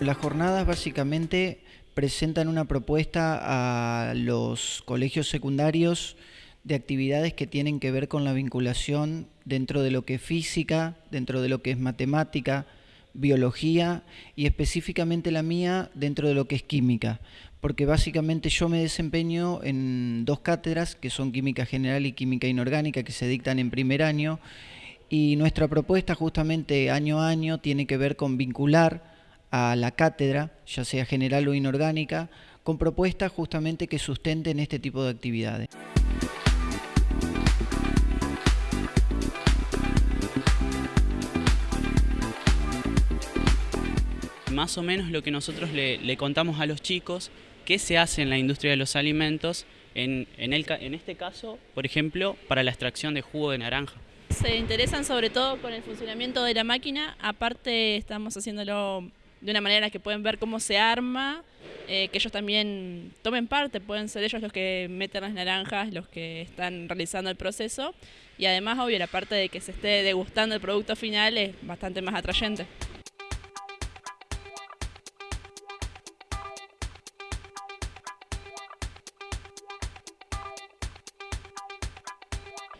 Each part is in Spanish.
las jornadas básicamente presentan una propuesta a los colegios secundarios de actividades que tienen que ver con la vinculación dentro de lo que es física, dentro de lo que es matemática, biología y específicamente la mía dentro de lo que es química, porque básicamente yo me desempeño en dos cátedras que son química general y química inorgánica que se dictan en primer año. Y nuestra propuesta justamente año a año tiene que ver con vincular a la cátedra, ya sea general o inorgánica, con propuestas justamente que sustenten este tipo de actividades. más o menos lo que nosotros le, contamos a los chicos, qué se hace en la industria de los alimentos, en, en, en este caso, por ejemplo, para la extracción de jugo de naranja. Se interesan sobre todo con el funcionamiento de la máquina, aparte estamos haciéndolo de una manera que pueden ver cómo se arma, eh, que ellos también tomen parte, pueden ser ellos los que meten las naranjas, los que están realizando el proceso y además, obvio, la parte de que se esté degustando el producto final es bastante más atrayente.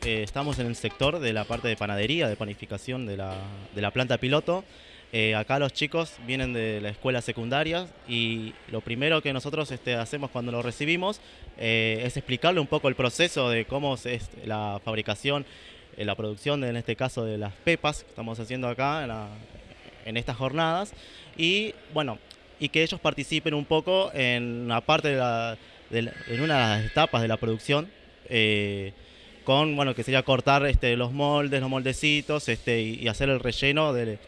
Eh, estamos en el sector de la parte de panadería, de panificación de la, planta piloto. Eh, acá los chicos vienen de la escuela secundaria y lo primero que nosotros este, hacemos cuando los recibimos eh, es explicarle un poco el proceso de cómo es la fabricación, la producción, en este caso de las pepas que estamos haciendo acá en, estas jornadas. Y bueno, y que ellos participen un poco en la parte de, en una de las etapas de la producción con, bueno, que sería cortar este, los moldes, los moldecitos este, y, hacer el relleno de,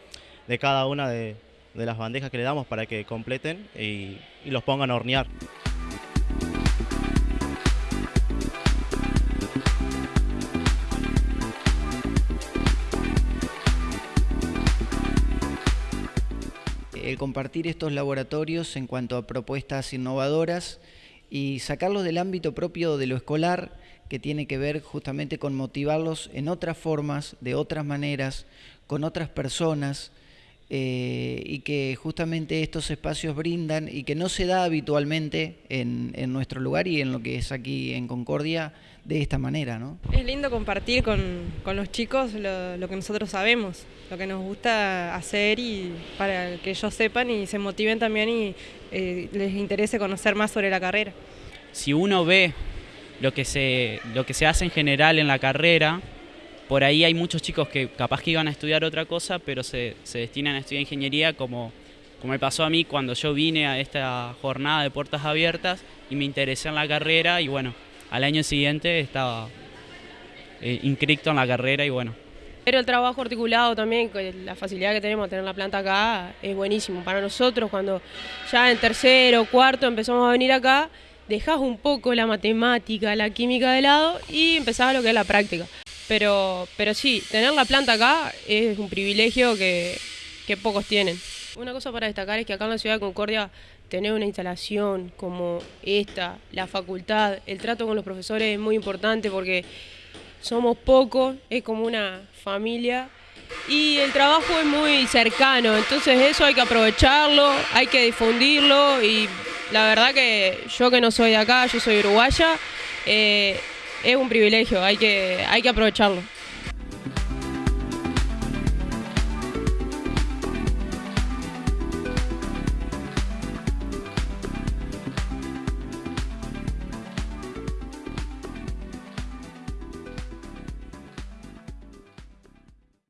cada una de, las bandejas que le damos para que completen y, los pongan a hornear. El compartir estos laboratorios en cuanto a propuestas innovadoras y sacarlos del ámbito propio de lo escolar que tiene que ver justamente con motivarlos en otras formas, de otras maneras, con otras personas, eh, y que justamente estos espacios brindan y que no se da habitualmente en, nuestro lugar y en lo que es aquí en Concordia de esta manera. ¿no? Es lindo compartir con, los chicos lo, que nosotros sabemos, lo que nos gusta hacer y para que ellos sepan y se motiven también y eh, les interese conocer más sobre la carrera. Si uno ve lo que se, lo que se hace en general en la carrera. Por ahí hay muchos chicos que capaz que iban a estudiar otra cosa, pero se, destinan a estudiar ingeniería como, como me pasó a mí cuando yo vine a esta jornada de puertas abiertas y me interesé en la carrera y bueno, al año siguiente estaba eh, en la carrera y bueno. Pero el trabajo articulado también, la facilidad que tenemos de tener la planta acá, es buenísimo. Para nosotros, cuando ya en tercero cuarto empezamos a venir acá, dejás un poco la matemática, la química de lado y empezás a lo que es la práctica. Pero, pero sí, tener la planta acá es un privilegio que, pocos tienen. Una cosa para destacar es que acá en la ciudad de Concordia tener una instalación como esta, la facultad, el trato con los profesores es muy importante porque somos pocos, es como una familia y el trabajo es muy cercano, entonces eso hay que aprovecharlo, hay que difundirlo y la verdad que yo que no soy de acá, yo soy uruguaya, eh, es un privilegio, hay que, hay que aprovecharlo.